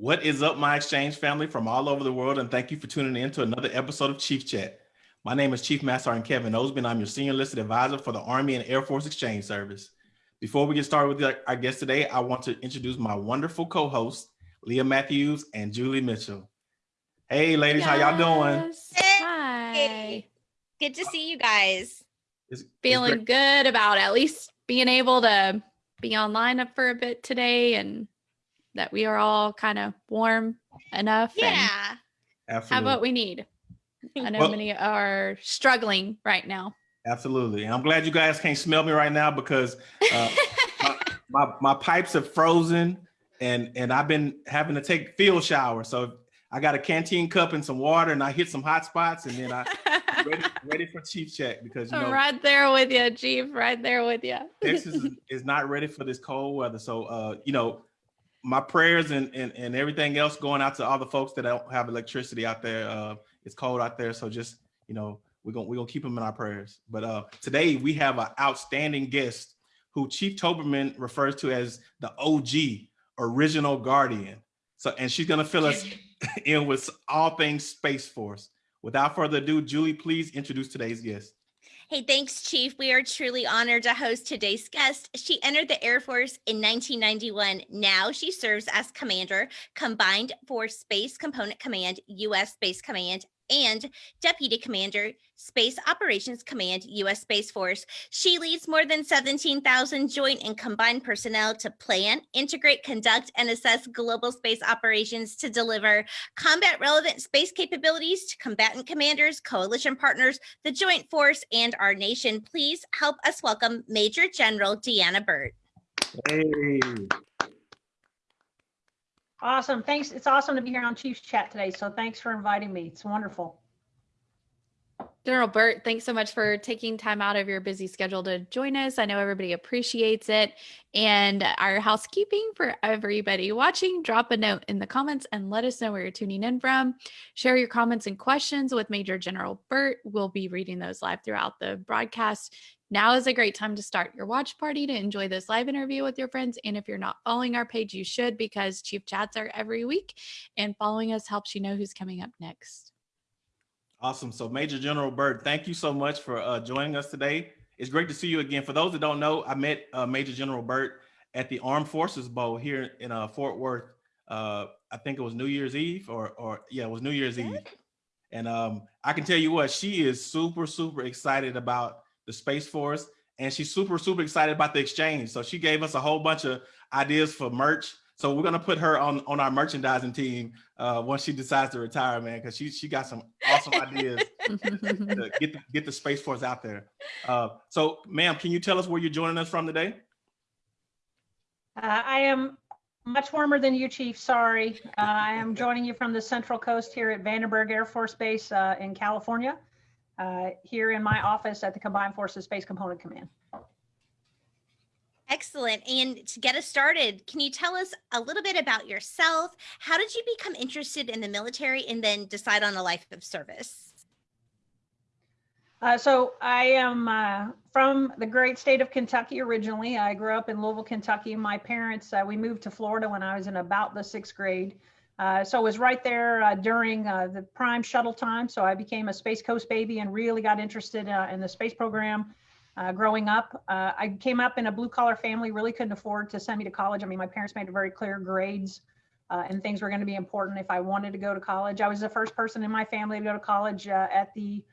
What is up, my exchange family from all over the world, and thank you for tuning in to another episode of Chief Chat. My name is Chief Master Sergeant Kevin Osby, and I'm your Senior Enlisted Advisor for the Army and Air Force Exchange Service. Before we get started with our guest today, I want to introduce my wonderful co-hosts, Leah Matthews and Julie Mitchell. Hey, ladies, yes. how y'all doing? Hi. Good to see you guys. It's, Feeling it's good about at least being able to be online up for a bit today and that we are all kind of warm enough. Yeah. Absolutely. Have what we need. I know well, many are struggling right now. Absolutely. And I'm glad you guys can't smell me right now because uh, my, my, my, pipes have frozen and, and I've been having to take field shower. So I got a canteen cup and some water and I hit some hot spots and then I ready, ready for chief check because you know right there with you, chief, right there with you. Texas is, is, not ready for this cold weather. So uh, you know, my prayers and, and, and everything else going out to all the folks that don't have electricity out there. Uh, it's cold out there. So just, you know, we're to we're gonna keep them in our prayers. But uh, today we have an outstanding guest who Chief Towberman refers to as the OG, original guardian. So, and she's to fill us in with all things Space Force. Without further ado, Julie, please introduce today's guest. Hey, thanks, Chief. We are truly honored to host today's guest. She entered the Air Force in 1991. Now she serves as Commander, Combined Force Space Component Command, U.S. Space Command, and Deputy Commander, Space Operations Command, U.S. Space Force. She leads more than 17,000 joint and combined personnel to plan, integrate, conduct, and assess global space operations to deliver combat relevant space capabilities to combatant commanders, coalition partners, the Joint Force, and our nation. Please help us welcome Major General Deanna Burt. Hey. Awesome. Thanks. It's awesome to be here on Chiefs Chat today. So thanks for inviting me. It's wonderful. General Burt, thanks so much for taking time out of your busy schedule to join us. I know everybody appreciates it. And our housekeeping for everybody watching, drop a note in the comments and let us know where you're tuning in from. Share your comments and questions with Major General Burt. We'll be reading those live throughout the broadcast. Now is a great time to start your watch party to enjoy this live interview with your friends. And if you're not following our page, you should because Chief Chats are every week and following us helps you know who's coming up next. Awesome. So Major General Burt, thank you so much for uh, joining us today. It's great to see you again. For those that don't know, I met uh, Major General Burt at the Armed Forces Bowl here in uh, Fort Worth. Uh, I think it was New Year's Eve or, or yeah, it was New Year's Eve. And um, I can tell you what, she is super, super excited about the Space Force, and she's super, super excited about the exchange. So she gave us a whole bunch of ideas for merch. So we're gonna put her on on our merchandising team uh, once she decides to retire, man, because she she got some awesome ideas to get the, get the Space Force out there. Uh, so, ma'am, can you tell us where you're joining us from today? Uh, I am much warmer than you, Chief. Sorry, uh, I am joining you from the Central Coast here at Vandenberg Air Force Base uh, in California uh, here in my office at the Combined Forces Space Component Command. Excellent. And to get us started, can you tell us a little bit about yourself? How did you become interested in the military and then decide on a life of service? Uh, so I am uh, from the great state of Kentucky originally. I grew up in Louisville, Kentucky. My parents, uh, we moved to Florida when I was in about the sixth grade. Uh, so I was right there uh, during uh, the prime shuttle time. So I became a Space Coast baby and really got interested uh, in the space program uh, growing up. Uh, I came up in a blue collar family, really couldn't afford to send me to college. I mean, my parents made it very clear grades and things were going to be important if I wanted to go to college. I was the first person in my family to go to college at the,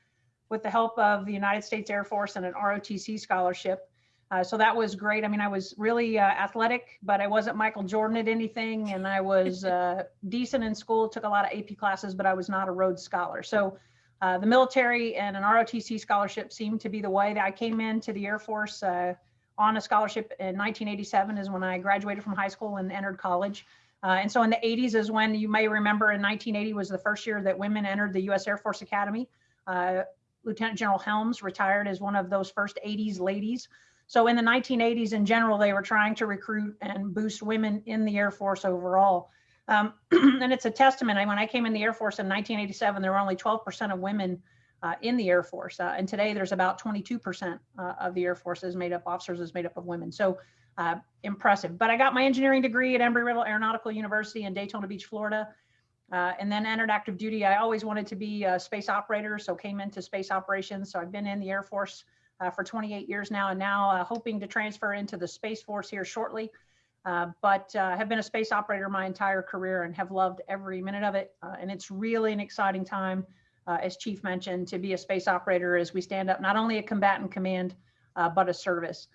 with the help of the United States Air Force and an ROTC scholarship. Uh, so that was great. I mean, I was really uh, athletic, but I wasn't Michael Jordan at anything. And I was uh, decent in school, took a lot of AP classes, but I was not a Rhodes Scholar. So uh, the military and an ROTC scholarship seemed to be the way that I came into the Air Force uh, on a scholarship in 1987 is when I graduated from high school and entered college. Uh, and so in the 80s is when you may remember in 1980 was the first year that women entered the U.S. Air Force Academy. Lieutenant General Helms retired as one of those first 80s ladies. So in the 1980s in general, they were trying to recruit and boost women in the Air Force overall. Um, and it's a testament. I, when I came in the Air Force in 1987, there were only 12% of women uh, in the Air Force. Uh, and today there's about 22% uh, of the Air Force is made up, officers is made up of women. So uh, impressive. But I got my engineering degree at Embry-Riddle Aeronautical University in Daytona Beach, Florida. Uh, and then entered active duty. I always wanted to be a space operator, so came into space operations. So I've been in the Air Force uh, for 28 years now, and now uh, hoping to transfer into the Space Force here shortly. Uh, but uh, have been a space operator my entire career and have loved every minute of it. Uh, and it's really an exciting time, uh, as Chief mentioned, to be a space operator as we stand up not only a combatant command, but a service.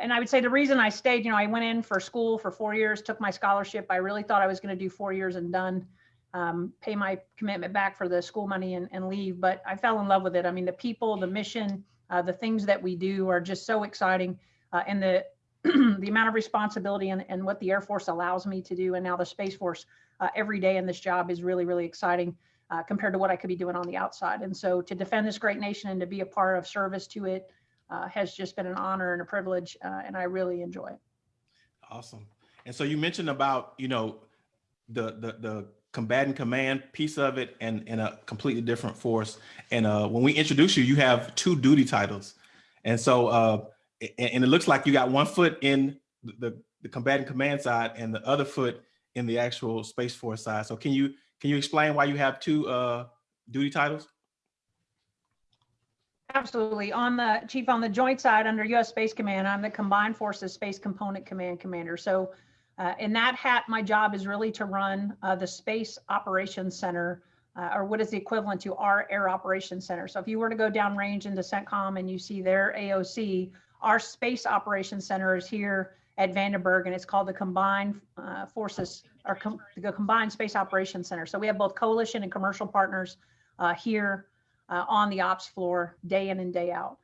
And I would say the reason I stayed, you know, I went in for school for four years, took my scholarship. I really thought I was going to do four years and done, um, pay my commitment back for the school money and, and leave. But I fell in love with it. I mean, the people, the mission, uh, the things that we do are just so exciting. Uh, and the the amount of responsibility and, and what the Air Force allows me to do, and now the Space Force uh, every day in this job is really, really exciting uh, compared to what I could be doing on the outside. And so to defend this great nation and to be a part of service to it uh, has just been an honor and a privilege, uh, and I really enjoy it. Awesome. And so you mentioned about, you know, the the the combatant command piece of it and in a completely different force. And uh when we introduce you, you have two duty titles. And so uh and, it looks like you got one foot in the the combatant command side and the other foot in the actual Space Force side. So can you can you explain why you have two uh duty titles? Absolutely. On the chief, on the joint side under U.S. Space Command, I'm the Combined Forces Space Component Command Commander. So uh, in that hat, my job is really to run uh, the Space Operations Center, uh, or what is the equivalent to our Air Operations Center. So if you were to go downrange into CENTCOM and you see their AOC, our Space Operations Center is here at Vandenberg, and it's called the Combined uh, Forces, or com- the Combined Space Operations Center. So we have both coalition and commercial partners uh, here uh, on the ops floor day in and day out.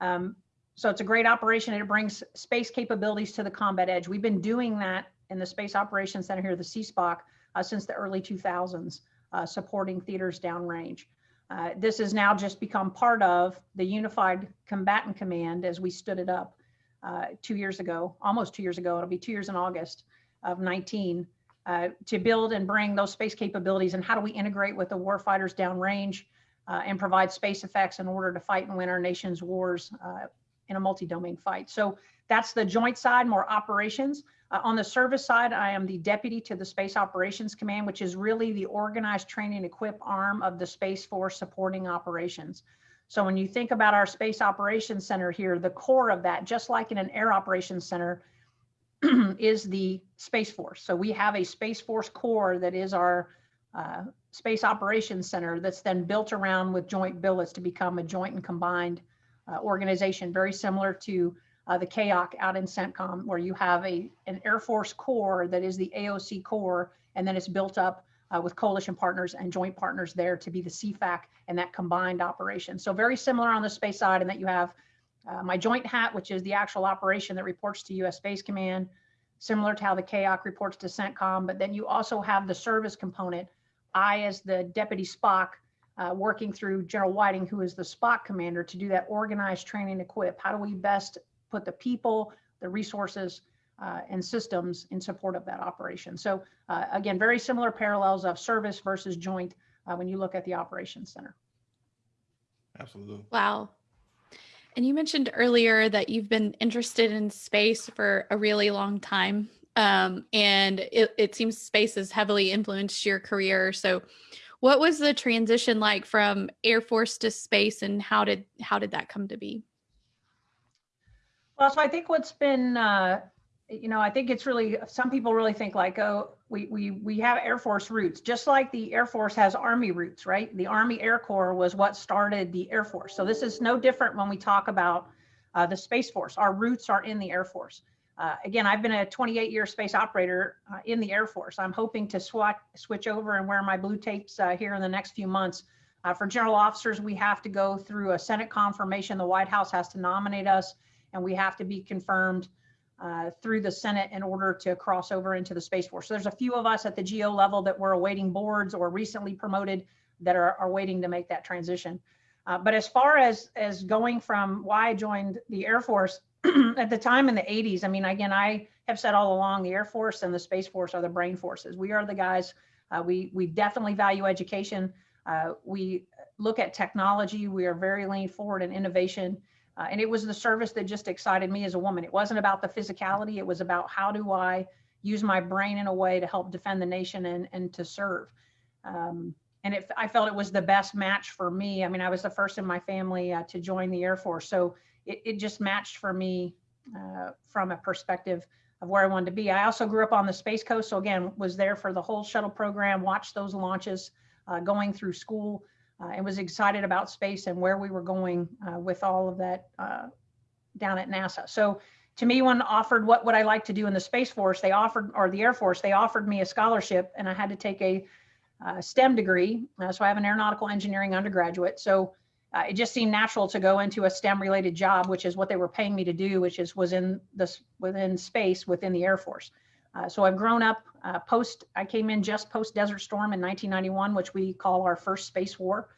Um, so it's a great operation and it brings space capabilities to the combat edge. We've been doing that in the Space Operations Center here, the CSPOC, uh, since the early 2000s, uh, supporting theaters downrange. Uh, this has now just become part of the Unified Combatant Command as we stood it up uh, two years ago, almost two years ago. It'll be two years in August of 19 uh, to build and bring those space capabilities and how do we integrate with the warfighters downrange uh, and provide space effects in order to fight and win our nation's wars in a multi-domain fight. So that's the joint side, more operations. Uh, on the service side, I am the deputy to the Space Operations Command, which is really the organized training equip arm of the Space Force supporting operations. So when you think about our Space Operations Center here, the core of that, just like in an Air Operations Center, is the Space Force. So we have a Space Force core that is our uh, Space Operations Center that's then built around with joint billets to become a joint and combined organization, very similar to uh, the CAOC out in CENTCOM, where you have a an Air Force Core that is the AOC Core, and then it's built up uh, with coalition partners and joint partners there to be the CFAC and that combined operation. So very similar on the space side, in that you have uh, my joint hat, which is the actual operation that reports to U.S. Space Command, similar to how the CAOC reports to CENTCOM, but then you also have the service component. I, as the deputy SpOC, uh, working through General Whiting, who is the SpOC commander, to do that organized training equip. How do we best put the people, the resources, uh, and systems in support of that operation? So uh, again, very similar parallels of service versus joint uh, when you look at the operations center. Absolutely. Wow. And you mentioned earlier that you've been interested in space for a really long time. Um, and it, it seems space has heavily influenced your career. So what was the transition like from Air Force to space and how did how did that come to be? Well, so I think what's been, uh, you know, I think it's really some people really think like, oh, we we we have Air Force roots, just like the Air Force has Army roots, right? The Army Air Corps was what started the Air Force. So this is no different when we talk about uh, the Space Force. Our roots are in the Air Force. Uh, again, I've been a 28 year space operator uh, in the Air Force. I'm hoping to swat, switch over and wear my blue tapes uh, here in the next few months. Uh, for general officers, we have to go through a Senate confirmation. The White House has to nominate us, and we have to be confirmed uh, through the Senate in order to cross over into the Space Force. So there's a few of us at the GO level that were awaiting boards or recently promoted that are, are waiting to make that transition. Uh, but as far as as going from why I joined the Air Force, at the time in the 80s, I mean, again, I have said all along the Air Force and the Space Force are the brain forces. We are the guys, uh, we, we definitely value education. Uh, we look at technology. We are very lean forward in innovation. Uh, and it was the service that just excited me as a woman. It wasn't about the physicality. It was about how do I use my brain in a way to help defend the nation and, and to serve. Um, and it, I felt it was the best match for me. I mean, I was the first in my family uh, to join the Air Force. So it, it just matched for me uh, from a perspective of where I wanted to be. I also grew up on the Space Coast. So again, was there for the whole shuttle program, watched those launches uh, going through school uh, and was excited about space and where we were going uh, with all of that uh, down at NASA. So to me, when offered what would I like to do in the Space Force, they offered, or the Air Force, they offered me a scholarship and I had to take a uh, STEM degree. So I have an aeronautical engineering undergraduate. So uh, it just seemed natural to go into a STEM related job, which is what they were paying me to do, which is was in this within space within the Air Force. Uh, so I've grown up uh, post, I came in just post Desert Storm in 1991, which we call our first space war,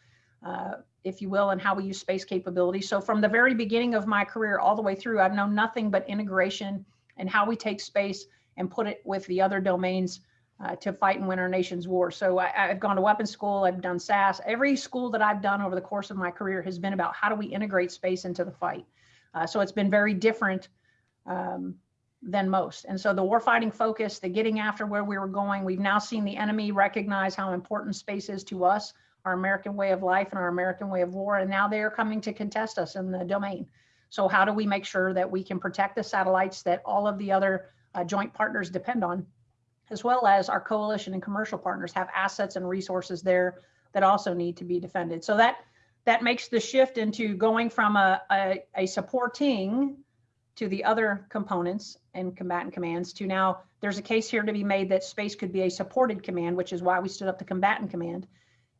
uh, if you will, and how we use space capabilities. So from the very beginning of my career all the way through, I've known nothing but integration and how we take space and put it with the other domains uh, to fight and win our nation's war. So I, have gone to weapons school, I've done SAS. Every school that I've done over the course of my career has been about how do we integrate space into the fight. Uh, so it's been very different um, than most. And so the warfighting focus, the getting after where we were going, we've now seen the enemy recognize how important space is to us, our American way of life and our American way of war. And now they are coming to contest us in the domain. So how do we make sure that we can protect the satellites that all of the other uh, joint partners depend on, as well as our coalition and commercial partners have assets and resources there that also need to be defended. So that that makes the shift into going from a, a, a supporting to the other components and combatant commands to now there's a case here to be made that space could be a supported command, which is why we stood up the combatant command.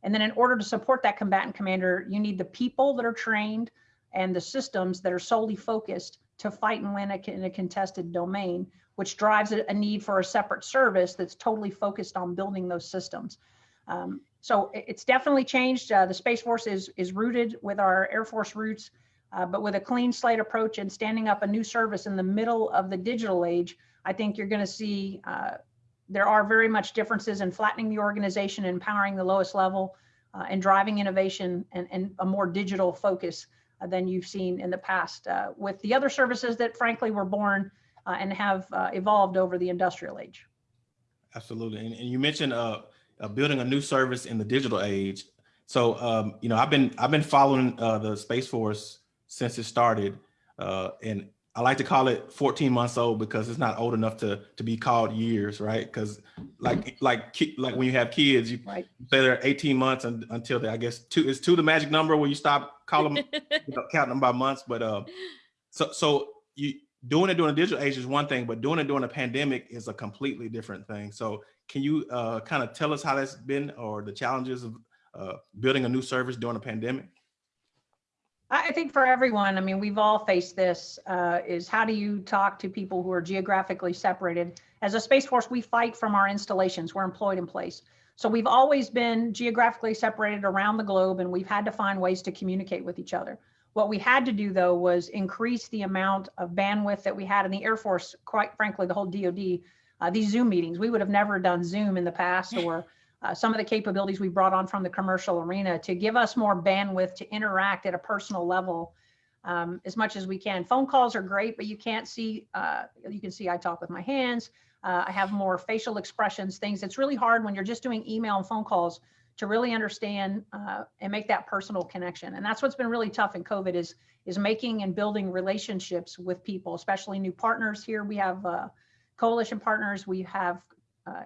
And then in order to support that combatant commander, you need the people that are trained and the systems that are solely focused to fight and win in a contested domain, which drives a, need for a separate service that's totally focused on building those systems. Um, so it's definitely changed. Uh, the Space Force is, is rooted with our Air Force roots uh, but with a clean slate approach and standing up a new service in the middle of the digital age, I think you're going to see uh, there are very much differences in flattening the organization, empowering the lowest level, uh, and driving innovation and, and, a more digital focus uh, than you've seen in the past uh, with the other services that frankly were born uh, and have evolved over the industrial age. Absolutely. And, and you mentioned building a new service in the digital age. So, um, you know, I've been I've been following the Space Force since it started. Uh, and I like to call it 14 months old because it's not old enough to to be called years, right? Because like like like when you have kids, you right. say they're 18 months and, until they, I guess two is two the magic number where you stop calling them, you know, counting them by months. But uh, so so you doing it during a digital age is one thing, but doing it during a pandemic is a completely different thing. So can you uh, kind of tell us how that's been or the challenges of uh, building a new service during a pandemic? I think for everyone, I mean, we've all faced this, uh, is how do you talk to people who are geographically separated? As a Space Force, we fight from our installations. We're employed in place. So we've always been geographically separated around the globe and we've had to find ways to communicate with each other. What we had to do though was increase the amount of bandwidth that we had in the Air Force, quite frankly, the whole DoD, uh, these Zoom meetings. We would have never done Zoom in the past or uh, some of the capabilities we brought on from the commercial arena to give us more bandwidth to interact at a personal level um, as much as we can. Phone calls are great, but you can't see, uh, you can see I talk with my hands. Uh, I have more facial expressions, things. It's really hard when you're just doing email and phone calls to really understand uh, and make that personal connection. And that's what's been really tough in COVID is, is making and building relationships with people, especially new partners here. We have uh, coalition partners, we have uh,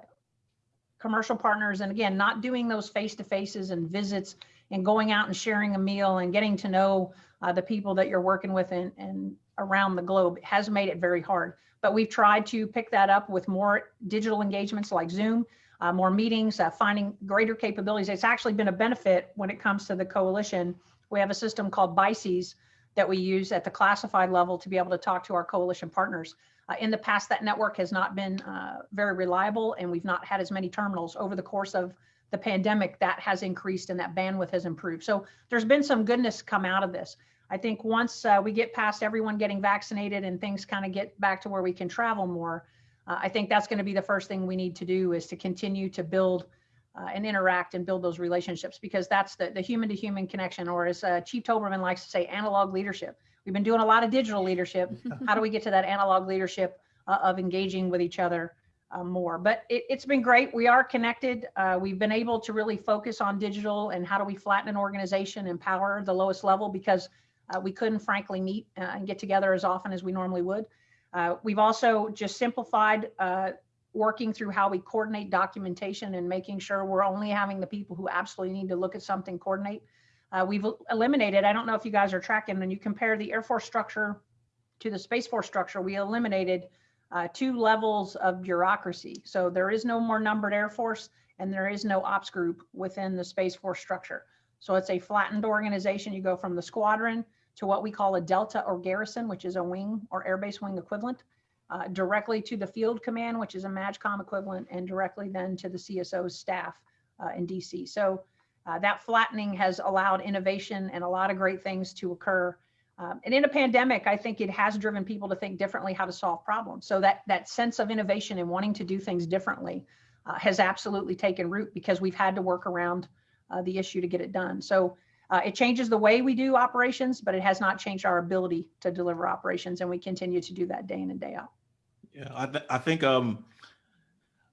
commercial partners and again not doing those face-to-faces and visits and going out and sharing a meal and getting to know uh, the people that you're working with and, and around the globe has made it very hard but we've tried to pick that up with more digital engagements like zoom uh, more meetings uh, finding greater capabilities it's actually been a benefit when it comes to the coalition we have a system called BICES that we use at the classified level to be able to talk to our coalition partners uh, in the past, that network has not been uh, very reliable and we've not had as many terminals over the course of the pandemic that has increased and that bandwidth has improved. So there's been some goodness come out of this. I think once uh, we get past everyone getting vaccinated and things kind of get back to where we can travel more, uh, I think that's going to be the first thing we need to do is to continue to build uh, and interact and build those relationships because that's the, the human to human connection or as uh, Chief Towberman likes to say, analog leadership we've been doing a lot of digital leadership. How do we get to that analog leadership uh, of engaging with each other uh, more? But it, it's been great. We are connected. Uh, we've been able to really focus on digital and how do we flatten an organization, empower the lowest level because uh, we couldn't frankly meet and get together as often as we normally would. Uh, we've also just simplified uh, working through how we coordinate documentation and making sure we're only having the people who absolutely need to look at something coordinate. Uh, we've eliminated, I don't know if you guys are tracking, when you compare the Air Force structure to the Space Force structure, we eliminated uh, two levels of bureaucracy. So there is no more numbered Air Force and there is no ops group within the Space Force structure. So it's a flattened organization. You go from the squadron to what we call a Delta or garrison, which is a wing or airbase wing equivalent uh, directly to the field command, which is a MAJCOM equivalent, and directly then to the CSO's staff uh, in DC. So uh, that flattening has allowed innovation and a lot of great things to occur. Um, and in a pandemic, I think it has driven people to think differently how to solve problems. So that that sense of innovation and wanting to do things differently uh, has absolutely taken root because we've had to work around uh, the issue to get it done. So uh, it changes the way we do operations, but it has not changed our ability to deliver operations, and we continue to do that day in and day out. Yeah, I, th I think um,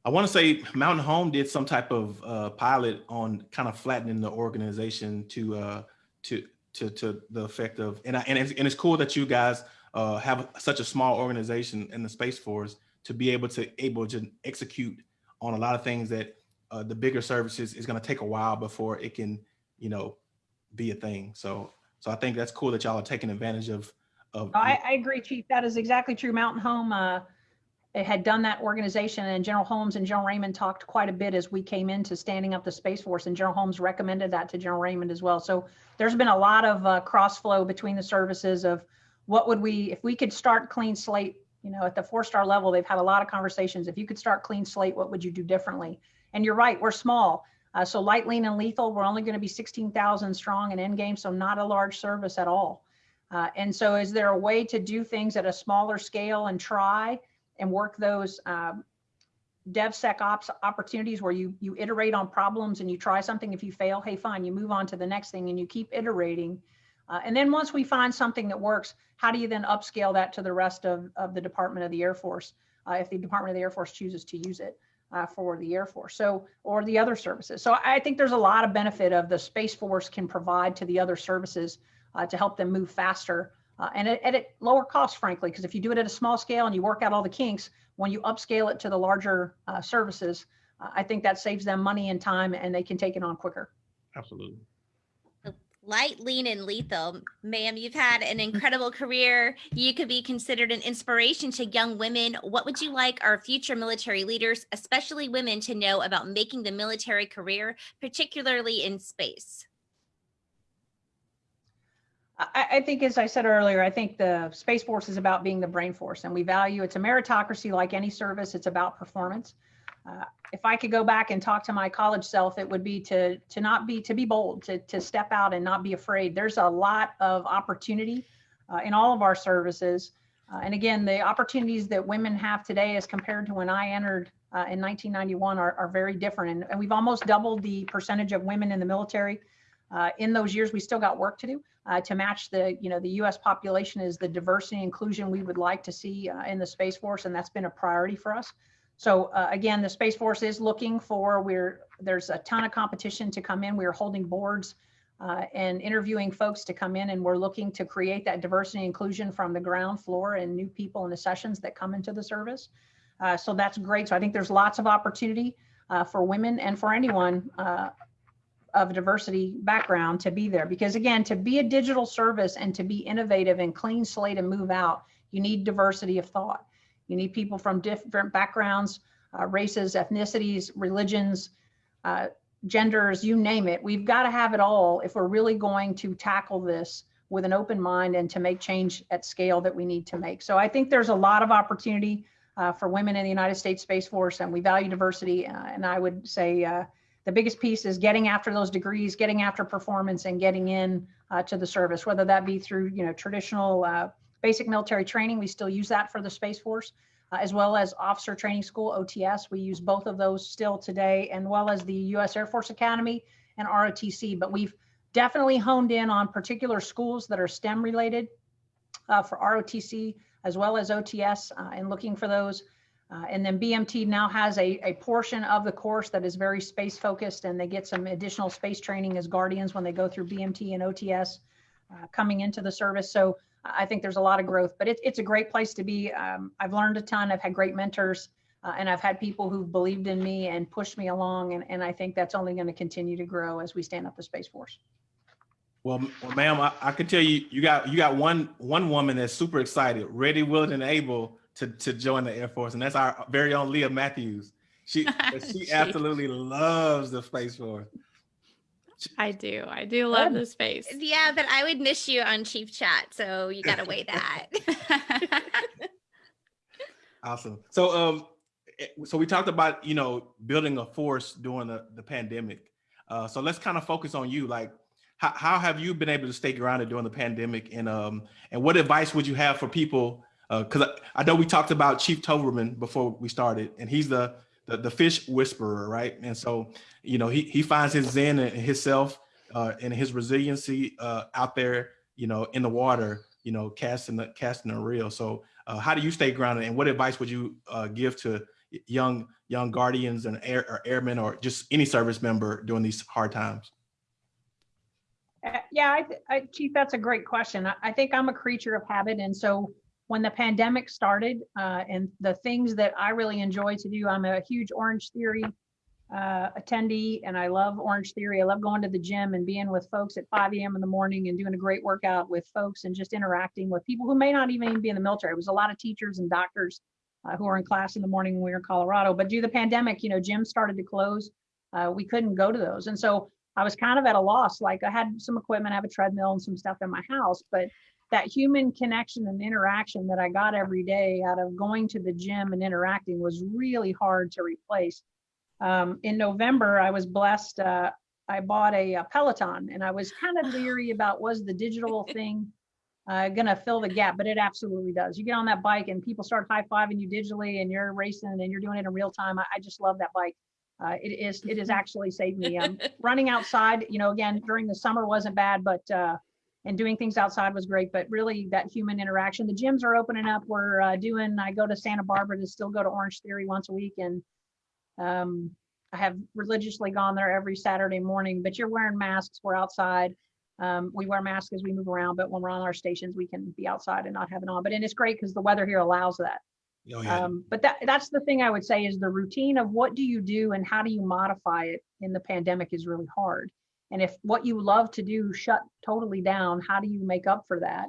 I want to say Mountain Home did some type of uh, pilot on kind of flattening the organization to uh, to to to the effect of, and I, and it's, and it's cool that you guys uh, have such a small organization in the Space Force to be able to able to execute on a lot of things that uh, the bigger services is going to take a while before it can, you know, be a thing. So so I think that's cool that y'all are taking advantage of of. I, I agree, Chief. That is exactly true. Mountain Home uh, had done that organization, and General Holmes and General Raymond talked quite a bit as we came into standing up the Space Force, and General Holmes recommended that to General Raymond as well. So there's been a lot of uh, cross flow between the services of what would we if we could start clean slate. You know, at the four star level, they've had a lot of conversations. If you could start clean slate, what would you do differently? And you're right, we're small. Uh, so light, lean, and lethal, we're only going to be 16,000 strong in endgame, so not a large service at all. Uh, and so is there a way to do things at a smaller scale and try and work those um, DevSecOps opportunities where you you iterate on problems and you try something. If you fail, hey, fine, you move on to the next thing and you keep iterating. Uh, and then once we find something that works, how do you then upscale that to the rest of, of the Department of the Air Force uh, if the Department of the Air Force chooses to use it uh, for the Air Force? So, or the other services. So I think there's a lot of benefit of the Space Force can provide to the other services uh, to help them move faster uh, and at, at lower cost, frankly, because if you do it at a small scale and you work out all the kinks, when you upscale it to the larger uh, services, uh, I think that saves them money and time and they can take it on quicker. Absolutely. Light, lean, and lethal. Ma'am, you've had an mm-hmm. incredible career. You could be considered an inspiration to young women. What would you like our future military leaders, especially women, to know about making the military career, particularly in space? I, I, think, as I said earlier, I think the Space Force is about being the brain force, and we value it's a meritocracy like any service. It's about performance. Uh, if I could go back and talk to my college self, it would be to to not be to be bold, to to step out and not be afraid. There's a lot of opportunity uh, in all of our services, uh, and again, the opportunities that women have today, as compared to when I entered uh, in 1991, are, are very different. And, and we've almost doubled the percentage of women in the military. Uh, in those years, we still got work to do to match the, you know, the U.S. population is the diversity inclusion we would like to see in the Space Force, and that's been a priority for us. So uh, again, the Space Force is looking for, we're, there's a ton of competition to come in. We're holding boards uh, and interviewing folks to come in, and we're looking to create that diversity inclusion from the ground floor and new people in the sessions that come into the service. Uh, so that's great. So I think there's lots of opportunity uh, for women and for anyone of diversity background to be there because again to be a digital service and to be innovative and clean slate and move out you need diversity of thought you need people from different backgrounds uh, races ethnicities religions uh, genders you name it. We've got to have it all if we're really going to tackle this with an open mind and to make change at scale that we need to make. So i think there's a lot of opportunity uh, for women in the united states space force and we value diversity uh, and i would say uh, the biggest piece is getting after those degrees, getting after performance and getting in uh, to the service, whether that be through, you know, traditional uh, basic military training. We still use that for the Space Force, uh, as well as Officer Training School, OTS. We use both of those still today, and well as the U.S. Air Force Academy and ROTC. But we've definitely honed in on particular schools that are STEM related uh, for ROTC as well as OTS uh, and looking for those. Uh, and then BMT now has a, a portion of the course that is very space focused and they get some additional space training as guardians when they go through BMT and OTS uh, coming into the service. So I think there's a lot of growth, but it, it's a great place to be. Um, I've learned a ton. I've had great mentors uh, and I've had people who've believed in me and pushed me along. And, and I think that's only going to continue to grow as we stand up the Space Force. Well, well ma'am, I, I can tell you, you got you got one one woman that's super excited, ready, willing, and able to to join the Air Force, and that's our very own Leah Matthews. She she She- absolutely loves the Space Force. I do. I do love Good. the space. Yeah, but I would miss you on Chief Chat, so you gotta weigh that. Awesome. So um, eh, so we talked about you know building a force during the the pandemic. Uh, so let's kind of focus on you. Like, how how have you been able to stay grounded during the pandemic, and um, and what advice would you have for people? Because I, I know we talked about Chief Towberman before we started, and he's the the, the fish whisperer, right? And so you know he he finds his zen and himself uh, and his resiliency uh, out there, you know, in the water, you know, casting the casting a reel. So uh, how do you stay grounded, and what advice would you uh, give to young young guardians and air or airmen or just any service member during these hard times? Uh, Yeah, I, I, Chief, that's a great question. I, I think I'm a creature of habit. And so when the pandemic started uh, and the things that I really enjoy to do, I'm a huge Orange Theory uh, attendee and I love Orange Theory. I love going to the gym and being with folks at 5 a.m. in the morning and doing a great workout with folks and just interacting with people who may not even be in the military. It was a lot of teachers and doctors uh, who were in class in the morning when we were in Colorado. But due to the pandemic, you know, gyms started to close. Uh, we couldn't go to those. And so I was kind of at a loss. Like I had some equipment, I have a treadmill and some stuff in my house, but that human connection and interaction that I got every day out of going to the gym and interacting was really hard to replace. Um, in November, I was blessed. Uh, I bought a, a Peloton and I was kind of leery about was the digital thing uh, going to fill the gap, but it absolutely does. You get on that bike and people start high fiving you digitally and you're racing and you're doing it in real time. I, I just love that bike. Uh, it is, it has actually saved me. Um, running outside, you know, again, during the summer wasn't bad, but, uh, and doing things outside was great, but really that human interaction, the gyms are opening up. We're uh, doing, I go to Santa Barbara to still go to Orange Theory once a week. And um, I have religiously gone there every Saturday morning, but you're wearing masks. We're outside. Um, we wear masks as we move around, but when we're on our stations, we can be outside and not have it on. But and it's great because the weather here allows that. Oh, yeah. Um, but that that's the thing I would say is the routine of what do you do and how do you modify it in the pandemic is really hard. And if what you love to do shut totally down, how do you make up for that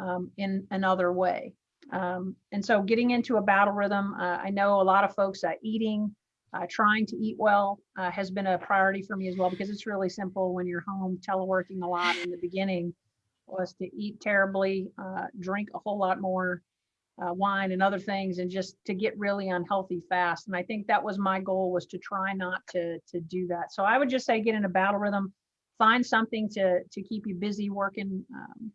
um, in another way? Um, and so getting into a battle rhythm, uh, I know a lot of folks uh, eating, uh, trying to eat well uh, has been a priority for me as well because it's really simple when you're home teleworking a lot in the beginning was to eat terribly, uh, drink a whole lot more, uh, wine and other things and just to get really unhealthy fast and i think that was my goal was to try not to to do that so i would just say get in a battle rhythm find something to to keep you busy working um,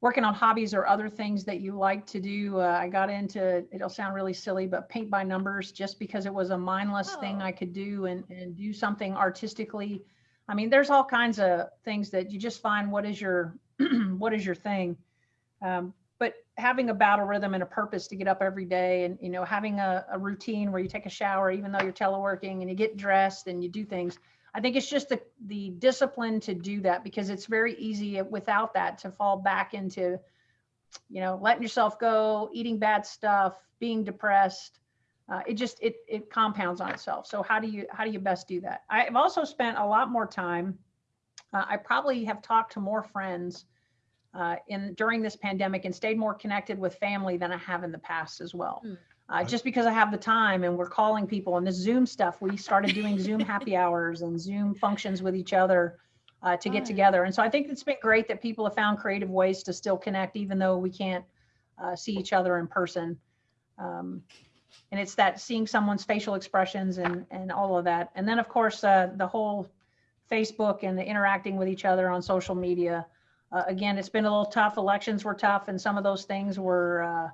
working on hobbies or other things that you like to do. Uh, i got into it'll sound really silly but paint by numbers just because it was a mindless thing Oh. i could do and and do something artistically. I mean there's all kinds of things that you just find what is your what is your thing. Um, but having a battle rhythm and a purpose to get up every day and you know having a, a routine where you take a shower even though you're teleworking and you get dressed and you do things i think it's just the the discipline to do that because it's very easy without that to fall back into you know letting yourself go eating bad stuff being depressed uh, it just it it compounds on itself so how do you how do you best do that i've also spent a lot more time uh, i probably have talked to more friends uh, in during this pandemic and stayed more connected with family than I have in the past as well. Hmm. Uh, just because I have the time and we're calling people and this Zoom stuff, we started doing Zoom happy hours and Zoom functions with each other uh, to get together. And so I think it's been great that people have found creative ways to still connect, even though we can't uh, see each other in person. Um, and it's that seeing someone's facial expressions and and all of that. And then of course uh, the whole Facebook and the interacting with each other on social media. Uh, again, it's been a little tough. Elections were tough, and some of those things were uh,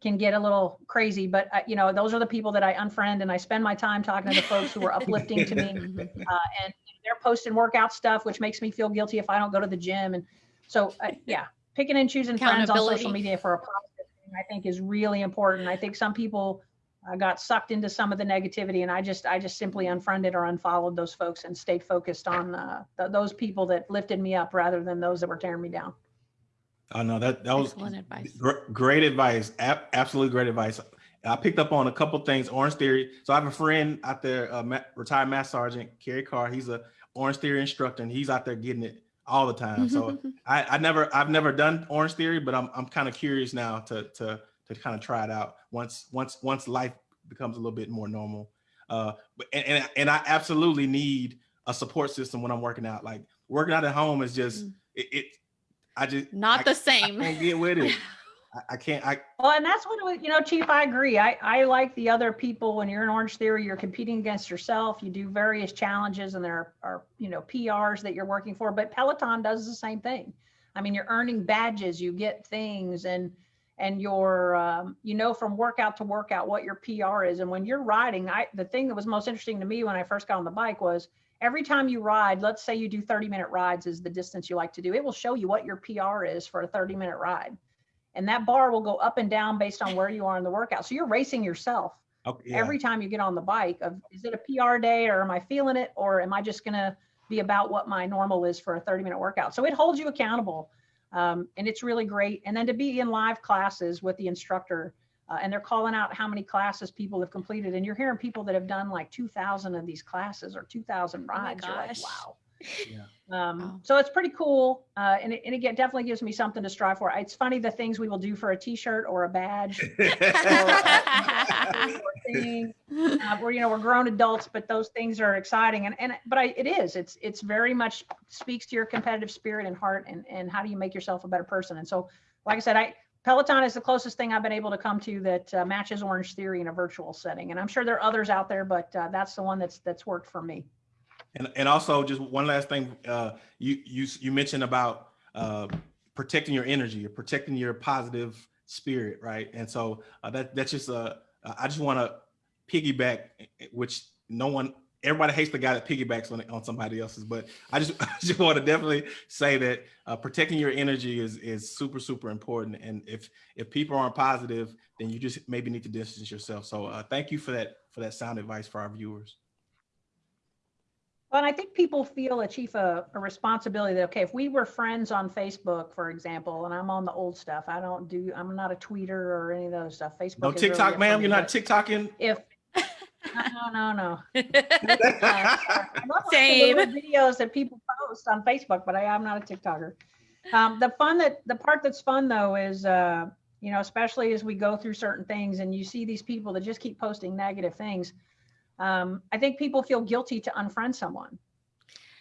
can get a little crazy. But uh, you know, those are the people that I unfriend, and I spend my time talking to the folks who are uplifting to me, Mhm. uh, and they're posting workout stuff, which makes me feel guilty if I don't go to the gym. And so, uh, yeah, picking and choosing friends on social media for a positive thing, I think is really important. I think some people uh, got sucked into some of the negativity and I just, I just simply unfriended or unfollowed those folks and stayed focused on uh, th- those people that lifted me up rather than those that were tearing me down. Oh no, that that was Excellent advice. Gr- Great advice. Ab- absolutely great advice. I picked up on a couple things. Orange Theory. So I have a friend out there, uh, ma- retired Master Sergeant Kerry Carr. He's a Orange Theory instructor, and he's out there getting it all the time. So I, I never, I've never done Orange Theory, but I'm, I'm kind of curious now to, to, to kind of try it out once, once, once life becomes a little bit more normal. Uh, but and, and, and I absolutely need a support system when I'm working out. Like working out at home is just, Mm. it, it I just Not I- the I same. can't get with it. I, I can't. I Well, and that's what, it- you know, Chief, I agree. I, I like the other people, when you're in Orange Theory, you're competing against yourself. You do various challenges and there are, you know, PRs that you're working for, but Peloton does the same thing. I mean, you're earning badges, you get things and, and you're, um, you know, from workout to workout, what your PR is. And when you're riding, I, the thing that was most interesting to me when I first got on the bike was every time you ride, let's say you do 30 minute rides is the distance you like to do. It will show you what your PR is for a 30 minute ride and that bar will go up and down based on where you are in the workout. So you're racing yourself okay. Yeah. every time you get on the bike of is it a PR day or am I feeling it or am I just going to be about what my normal is for a 30 minute workout. So it holds you accountable. Um, and it's really great. And then to be in live classes with the instructor uh, and they're calling out how many classes people have completed. And you're hearing people that have done like 2000 of these classes or 2000 my rides. You're like, wow. Yeah. Um, Wow. So it's pretty cool. Uh, and it, and it get- definitely gives me something to strive for. It's funny the things we will do for a t-shirt or a badge or thing, uh, where, you know, we're grown adults, but those things are exciting. And, and, but I, it is, it's, it's very much speaks to your competitive spirit and heart and, and how do you make yourself a better person? And so, like I said, I, Peloton is the closest thing I've been able to come to that uh, matches Orange Theory in a virtual setting. And I'm sure there are others out there, but uh, that's the one that's, that's worked for me. And and also just one last thing, uh, you you you mentioned about uh, protecting your energy, or protecting your positive spirit, right? And so uh, that that's just uh, I just want to piggyback, which no one, everybody hates the guy that piggybacks on on somebody else's, but I just I just want to definitely say that uh, protecting your energy is is super super important. And if if people aren't positive, then you just maybe need to distance yourself. So uh, thank you for that for that sound advice for our viewers. Well, and I think people feel a chief a, a responsibility that okay, if we were friends on Facebook, for example, and I'm on the old stuff, I don't do, I'm not a tweeter or any of those stuff. Facebook. No is really TikTok, ma'am. You're not TikToking. If no, no, no. I love watching the Same. Videos that people post on Facebook, but I am not a TikToker. Um, the fun that the part that's fun though is, uh, you know, especially as we go through certain things and you see these people that just keep posting negative things. Um, I think people feel guilty to unfriend someone.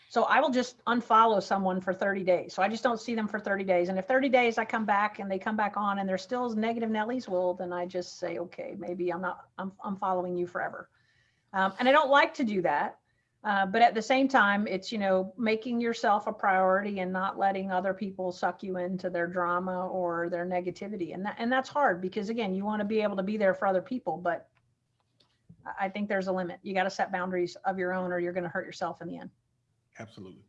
So I will just unfollow someone for 30 days. So I just don't see them for 30 days. And if 30 days I come back and they come back on and they're still as negative Nellies, well, then I just say, okay, maybe I'm not, I'm, I'm following you forever. Um, and I don't like to do that. Uh, but at the same time, it's, you know, making yourself a priority and not letting other people suck you into their drama or their negativity. And that, and that's hard because again, you want to be able to be there for other people, but I- think there's a limit. You got to set boundaries of your own or you're going to hurt yourself in the end. Absolutely.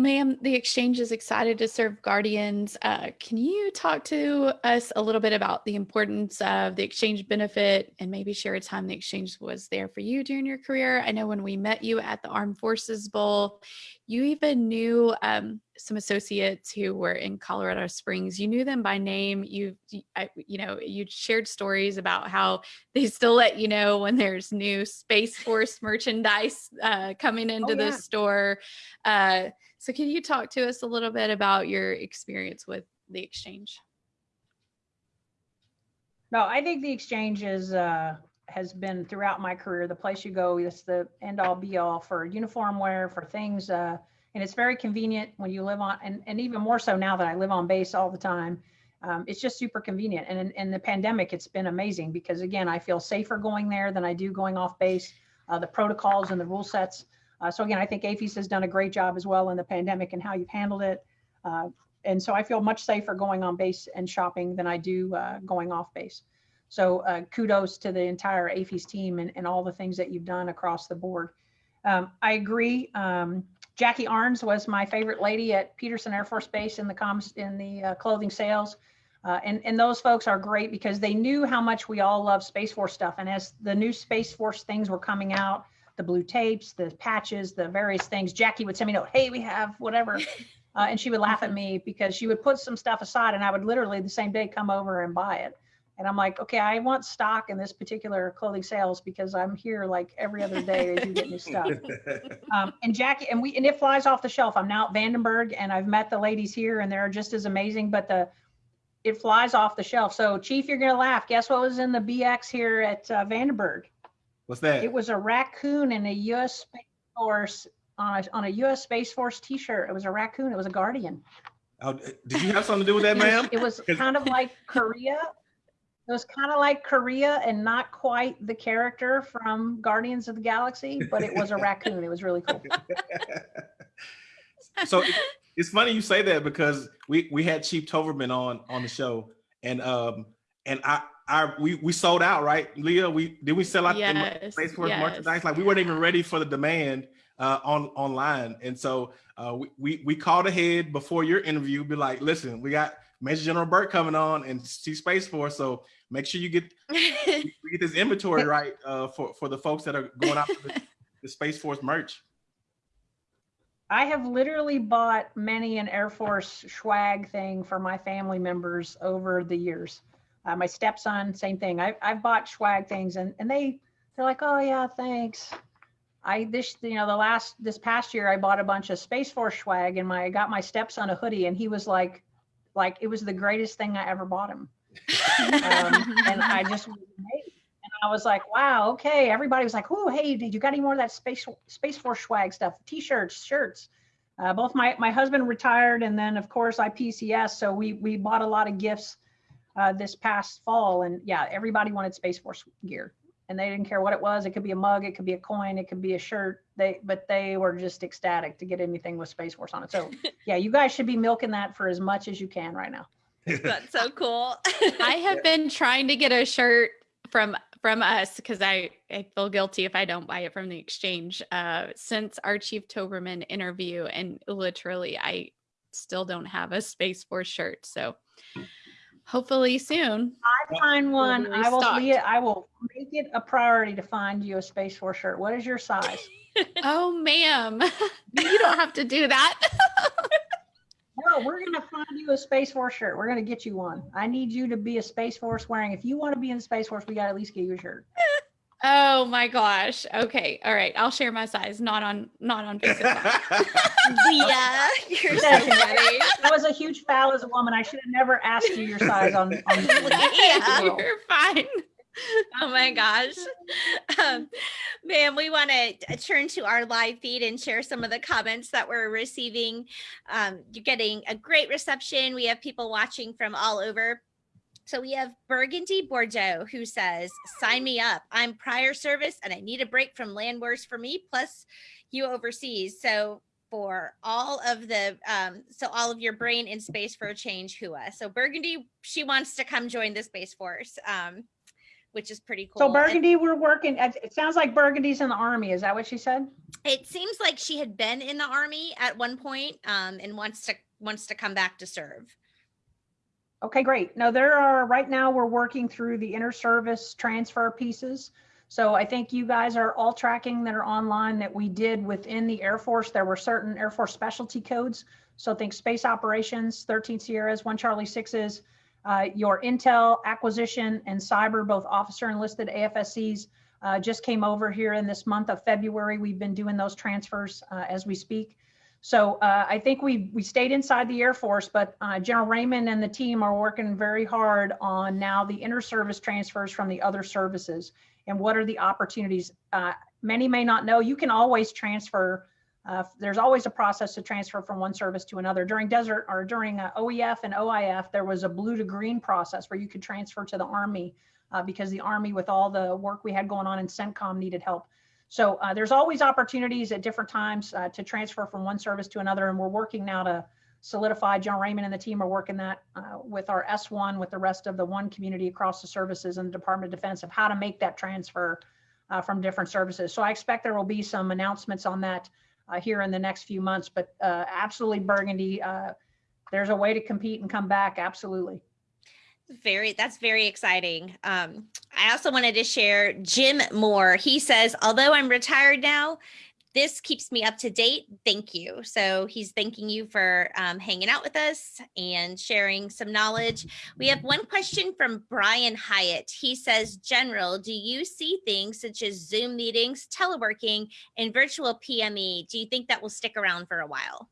Ma'am, the exchange is excited to serve Guardians. Uh, can you talk to us a little bit about the importance of the exchange benefit and maybe share a time the exchange was there for you during your career? I know when we met you at the Armed Forces Bowl, you even knew um, some associates who were in Colorado Springs. You knew them by name. You, you- know, you shared stories about how they still let you know when there's new Space Force merchandise uh, coming into the yeah. store. Uh, so can you talk to us a little bit about your experience with the exchange? No, I think the exchange is, uh, has been throughout my career, the place you go, it's the end all be all for uniform wear, for things. Uh, and it's very convenient when you live on, and, and even more so now that I live on base all the time. Um, it's just super convenient. And in, in the pandemic, it's been amazing because again, I feel safer going there than I do going off base. Uh, the protocols and the rule sets. Uh, so again, I think AAFES has done a great job as well in the pandemic and how you've handled it. Uh, and so I feel much safer going on base and shopping than I do uh, going off base. So uh, kudos to the entire AAFES team and, and all the things that you've done across the board. Um, I agree. Um, Jackie Arns was my favorite lady at Peterson Air Force Base in the comms, in the uh, clothing sales. Uh, and, and those folks are great because they knew how much we all love Space Force stuff. And as the new Space Force things were coming out, the blue tapes, the patches, the various things, Jackie would send me a note, hey, we have whatever. Uh, and she would laugh at me because she would put some stuff aside and I would literally the same day come over and buy it. And I'm like, okay, I want stock in this particular clothing sales because I'm here like every other day as you get new stuff. Um, and Jackie, and we, and it flies off the shelf. I'm now at Vandenberg and I've met the ladies here and they're just as amazing, but the, it flies off the shelf. So Chief, you're gonna laugh. Guess what was in the BX here at uh, Vandenberg? What's that? It was a raccoon in a US Space Force, on a, on a US Space Force t-shirt. It was a raccoon. It was a Guardian. Oh, did you have something to do with that, ma'am? It was kind of like Korea. It was kind of like Korea and not quite the character from Guardians of the Galaxy, but it was a raccoon. It was really cool. so it- it's funny you say that because we we had Chief Towberman on on the show and um and I I we we sold out right Leah we did we sell out the mer- Yes, Space Force yes. merchandise like we weren't even ready for the demand uh on online and so uh we we, we called ahead before your interview be like listen we got Major General Burt coming on and see Space Force so make sure you get we get this inventory right uh for for the folks that are going out for the, the Space Force merch. I have literally bought many an Air Force swag thing for my family members over the years. Uh, my stepson, same thing. I, I've bought swag things and, and they, they're like, oh yeah, thanks. I, this, you know, the last, this past year, I bought a bunch of Space Force swag and my, I got my stepson a hoodie and he was like, like, it was the greatest thing I ever bought him. Um, and I just was amazed. And I was like, wow, okay. Everybody was like, oh, hey, did you got any more of that space space force swag stuff? T-shirts, shirts. Uh, both my my husband retired, and then of course I PCS. So we we bought a lot of gifts uh, this past fall, and yeah, everybody wanted Space Force gear, and they didn't care what it was. It could be a mug, it could be a coin, it could be a shirt. They but they were just ecstatic to get anything with Space Force on it. So yeah, you guys should be milking that for as much as you can right now. That's so cool. I have been trying to get a shirt from from us because I, I feel guilty if I don't buy it from the exchange uh, since our Chief Towberman interview. And literally, I still don't have a Space Force shirt. So hopefully soon. I find one. be I will restocked. see it. I will make it a priority to find you a Space Force shirt. What is your size? oh, ma'am. you don't have to do that. No, we're gonna find you a Space Force shirt. We're gonna get you one. I need you to be a Space Force wearing. If you want to be in the Space Force, we gotta at least get you a shirt. Oh my gosh. Okay. All right. I'll share my size. Not on not on Facebook. Leah, you're so That's funny. That was a huge foul as a woman. I should have never asked you your size on. on Yeah. You're fine. Oh my gosh. Um, ma'am, we want to turn to our live feed and share some of the comments that we're receiving. Um, you're getting a great reception. We have people watching from all over. So we have Burgundy Bordeaux who says, sign me up. I'm prior service and I need a break from land wars for me, plus you overseas. So for all of the, um, so all of your brain in space for a change, Hua. So Burgundy, she wants to come join the Space Force. Um, which is pretty cool. So And Burgundy, we're working. It it sounds like Burgundy's in the army. Is that what she said? It seems like she had been in the army at one point, um, and wants to wants to come back to serve. Okay, great. Now there are, right now, we're working through the inter-service transfer pieces. So I think you guys are all tracking that are online that we did within the Air Force. There were certain Air Force specialty codes. So think space operations, 13 Sierras, one Charlie sixes, uh, your intel acquisition and cyber, both officer enlisted AFSCs, uh, just came over here in this month of February. We've been doing those transfers uh, as we speak. So uh, I think we we stayed inside the Air Force, but uh, General Raymond and the team are working very hard on now the inter-service transfers from the other services and what are the opportunities. Uh, many may not know you can always transfer. Uh, there's always a process to transfer from one service to another. During desert or during uh, OEF and OIF, there was a blue to green process where you could transfer to the Army uh, because the Army, with all the work we had going on in CENTCOM, needed help. So uh, there's always opportunities at different times uh, to transfer from one service to another, and we're working now to solidify. John Raymond and the team are working that uh, with our S1, with the rest of the one community across the services and the Department of Defense of how to make that transfer uh, from different services. So I expect there will be some announcements on that uh, here in the next few months. But uh, absolutely, Burgundy, there's a way to compete and come back. Absolutely. Very, that's very exciting. Um, I also wanted to share Jim Moore. He says, although I'm retired now, this keeps me up to date. Thank you. So he's thanking you for um, hanging out with us and sharing some knowledge. We have one question from Brian Hyatt. He says, General, do you see things such as Zoom meetings, teleworking, and virtual PME? Do you think that will stick around for a while?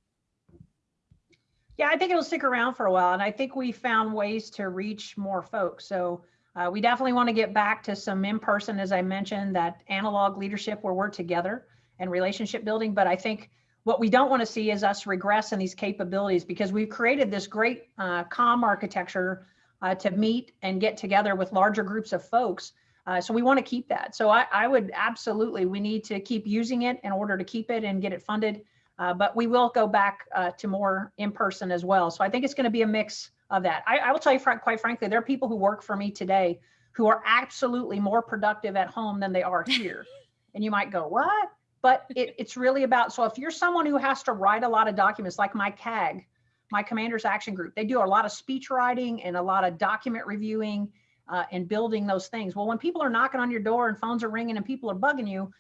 Yeah, I think it'll stick around for a while. And I think we found ways to reach more folks. So uh, we definitely want to get back to some in person, as I mentioned, that analog leadership where we're together and relationship building. But I think what we don't want to see is us regress in these capabilities because we've created this great uh, COM architecture uh, to meet and get together with larger groups of folks. Uh, so we want to keep that. So I, I, would absolutely, we need to keep using it in order to keep it and get it funded. Uh, but we will go back uh, to more in person as well. So I think it's going to be a mix of that. I, I will tell you, fr- quite frankly, there are people who work for me today who are absolutely more productive at home than they are here. and you might go, what? but it, it's really about so if you're someone who has to write a lot of documents like my cag my commanders action group they do a lot of speech writing and a lot of document reviewing uh, and building those things well when people are knocking on your door and phones are ringing and people are bugging you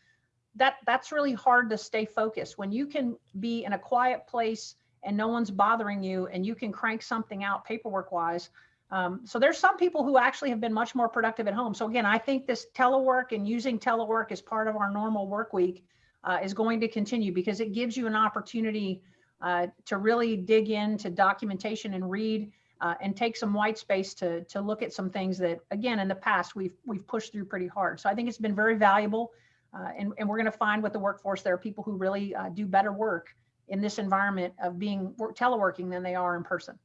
that that's really hard to stay focused. When you can be in a quiet place and no one's bothering you and you can crank something out paperwork wise um, so there's some people who actually have been much more productive at home. So again i think this telework and using telework as part of our normal work week uh, is going to continue because it gives you an opportunity uh, to really dig into documentation and read uh, and take some white space to to look at some things that again in the past we've we've pushed through pretty hard. So I think it's been very valuable, uh, and and we're going to find with the workforce there are people who really uh, do better work in this environment of being work, teleworking than they are in person.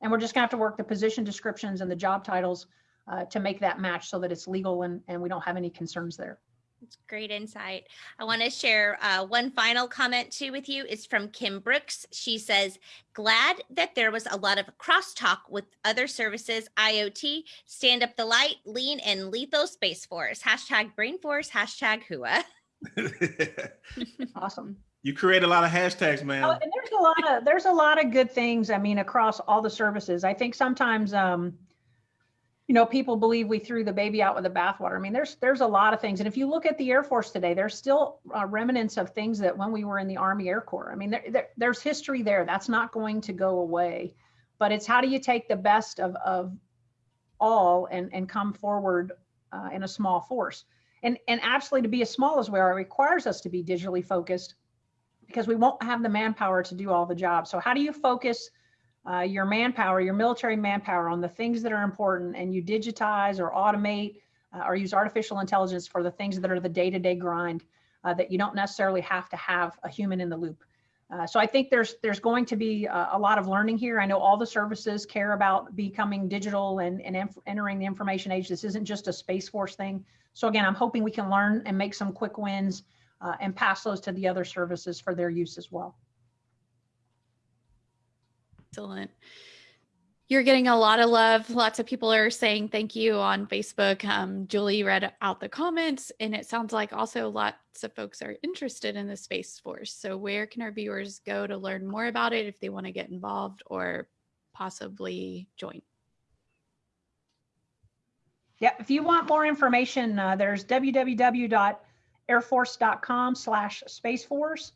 And we're just going to have to work the position descriptions and the job titles uh, to make that match so that it's legal and and we don't have any concerns there. It's great insight. I want to share uh, one final comment too with you. It's from Kim Brooks. She says, glad that there was a lot of crosstalk with other services, IoT, stand up the light, lean and lethal space force. Hashtag brain force, hashtag HUA. awesome. You create a lot of hashtags, man. Oh, and there's a lot of there's a lot of good things. I mean, across all the services. I think sometimes um, you know, people believe we threw the baby out with the bathwater. I mean, there's there's a lot of things, and if you look at the Air Force today, there's still uh, remnants of things that when we were in the Army Air Corps. I mean, there, there, there's history there. That's not going to go away, but it's how do you take the best of of all and and come forward uh, in a small force. And and absolutely to be as small as we are, requires us to be digitally focused because we won't have the manpower to do all the jobs. So how do you focus? Uh, your manpower, your military manpower on the things that are important and you digitize or automate uh, or use artificial intelligence for the things that are the day-to-day grind uh, that you don't necessarily have to have a human in the loop. Uh, so I think there's there's going to be a, a, lot of learning here. I know all the services care about becoming digital and, and entering the information age. This isn't just a Space Force thing. So again, I'm hoping we can learn and make some quick wins uh, and pass those to the other services for their use as well. Excellent. You're getting a lot of love. Lots of people are saying thank you on Facebook. Um, Julie read out the comments, and it sounds like also lots of folks are interested in the Space Force. So, where can our viewers go to learn more about it if they want to get involved or possibly join? Yeah, if you want more information, uh, there's www.airforce.com slash Space Force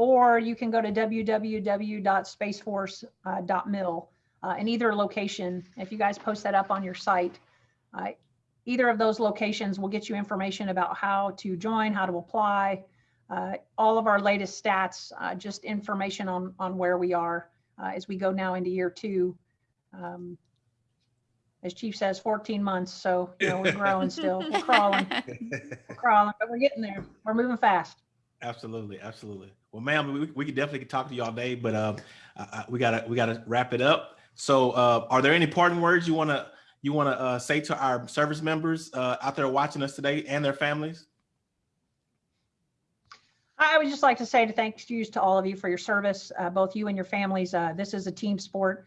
or you can go to www.spaceforce.mil uh, in either location. If you guys post that up on your site, uh, either of those locations will get you information about how to join, how to apply, uh, all of our latest stats, uh, just information on, on where we are uh, as we go now into year two. Um, as Chief says, 14 months. So, you know, we're growing still. We're crawling. We're crawling, but we're getting there. We're moving fast. Absolutely, absolutely. Well, ma'am, we, we could definitely talk to you all day, but uh, we gotta we gotta wrap it up. So, uh, are there any parting words you wanna you wanna uh, say to our service members uh, out there watching us today and their families? I would just like to say to thanks you to all of you for your service, uh, both you and your families. Uh, this is a team sport.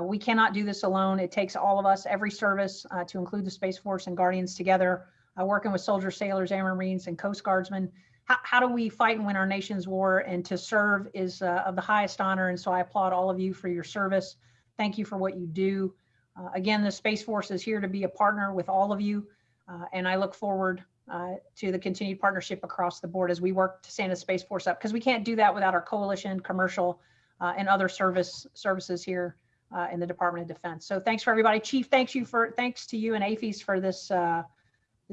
We cannot do this alone. It takes all of us, every service, to include the Space Force and Guardians together, working with soldiers, sailors, air Marines, and Coast Guardsmen how, how do we fight and win our nation's war? And to serve is uh, of the highest honor. And so I applaud all of you for your service. Thank you for what you do. Uh, again, the Space Force is here to be a partner with all of you. Uh, and I look forward uh, to the continued partnership across the board as we work to stand the Space Force up because we can't do that without our coalition, commercial, uh, and other service services here uh, in the Department of Defense. So thanks for everybody. Chief, thanks you for thanks to you and AAFES for this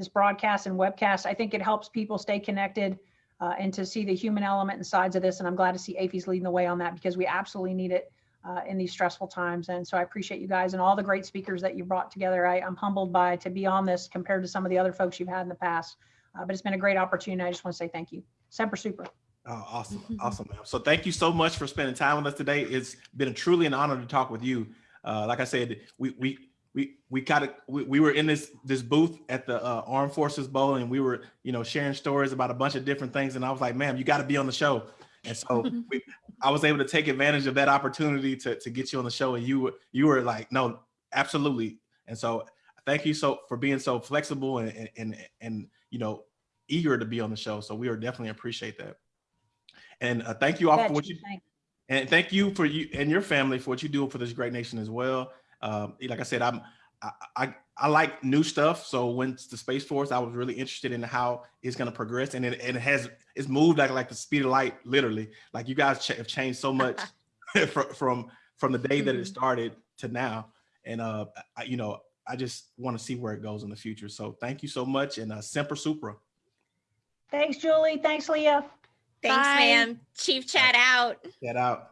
this broadcast and webcast. I think it helps people stay connected uh, and to see the human element and sides of this. And I'm glad to see AAFES leading the way on that because we absolutely need it uh, in these stressful times. And so I appreciate you guys and all the great speakers that you brought together. I, I'm humbled by to be on this compared to some of the other folks you've had in the past. Uh, but it's been a great opportunity. I just want to say thank you. Semper Supra. Oh, awesome. Awesome, ma'am. So thank you so much for spending time with us today. It's been truly an honor to talk with you. Uh, like I said, we, we, we, we kind of, we, we were in this, this booth at the uh, Armed Forces Bowl and we were, you know, sharing stories about a bunch of different things. And I was like, ma'am, you got to be on the show. And so we, I was able to take advantage of that opportunity to, to get you on the show. And you were, you were like, no, absolutely. And so thank you so for being so flexible and, and, and, you know, eager to be on the show. So we are definitely appreciate that. And uh, thank you all for what you, and thank you for you and your family for what you do for this great nation as well. Um, like I said, I'm, I, I, I like new stuff. So when the Space Force, I was really interested in how it's going to progress and it, it has, it's moved like, like the speed of light, literally. Like you guys ch have changed so much from, from, from the day that it Mhm. started to now. And, uh, I, you know, I just want to see where it goes in the future. So thank you so much. And uh, Semper Supra. Thanks, Julie. Thanks, Leah. Thanks, Bye. ma'am. Chief chat out. Get out.